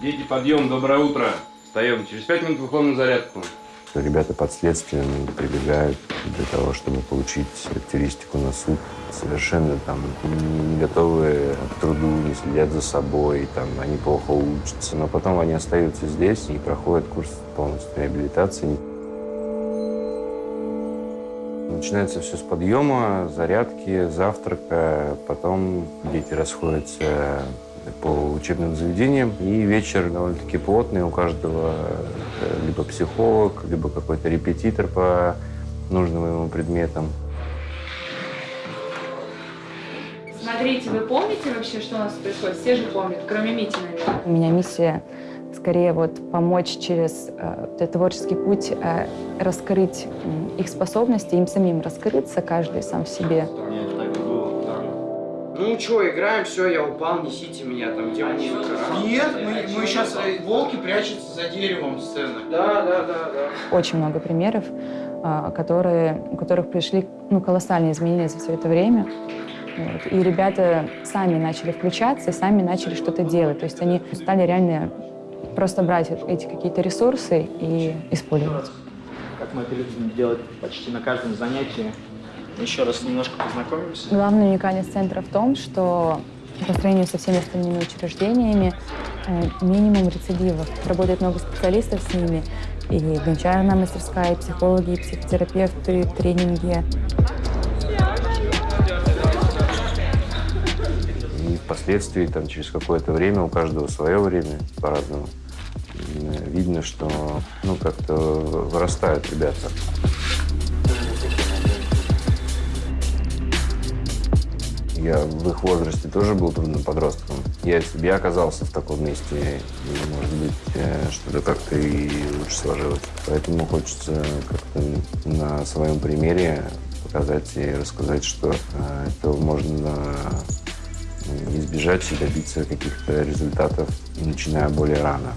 Дети, подъем, доброе утро. Встаем. Через пять минут выходим на зарядку. Ребята под следствием прибегают для того, чтобы получить характеристику на суд. Совершенно там не, не готовы к труду, не следят за собой, там, они плохо учатся. Но потом они остаются здесь и проходят курс полностью реабилитации. Начинается все с подъема, зарядки, завтрака. Потом дети расходятся по учебным заведениям. И вечер довольно-таки плотный. У каждого э, либо психолог, либо какой-то репетитор по нужным ему предметам. Смотрите, вы помните вообще, что у нас происходит? Все же помнят, кроме Мити, наверное. У меня миссия скорее вот помочь через э, творческий путь э, раскрыть э, их способности, им самим раскрыться, каждый сам в себе. Ну что, играем, все, я упал, несите меня, там, где музыка? Нет, мы, мы сейчас, волки прячутся за деревом сцены. Да, да, да, да. Очень много примеров, э, которые, у которых пришли ну, колоссальные изменения за все это время. Вот. И ребята сами начали включаться и сами начали что-то делать. То есть они стали реально просто брать эти какие-то ресурсы и использовать. Как мы это любим делать почти на каждом занятии. Еще раз немножко познакомимся. Главная уникальность центра в том, что по сравнению со всеми остальными учреждениями э, минимум рецидивов. Работает много специалистов с ними. И гончарная мастерская, и психологи, и психотерапевты, тренинги. И впоследствии, там, через какое-то время, у каждого свое время по-разному, видно, что ну, как-то вырастают ребята. Я в их возрасте тоже был трудным подростком. Я, я оказался в таком месте, и, может быть, э, что-то как-то и лучше сложилось. Поэтому хочется как-то на своем примере показать и рассказать, что э, этого можно избежать и добиться каких-то результатов, начиная более рано.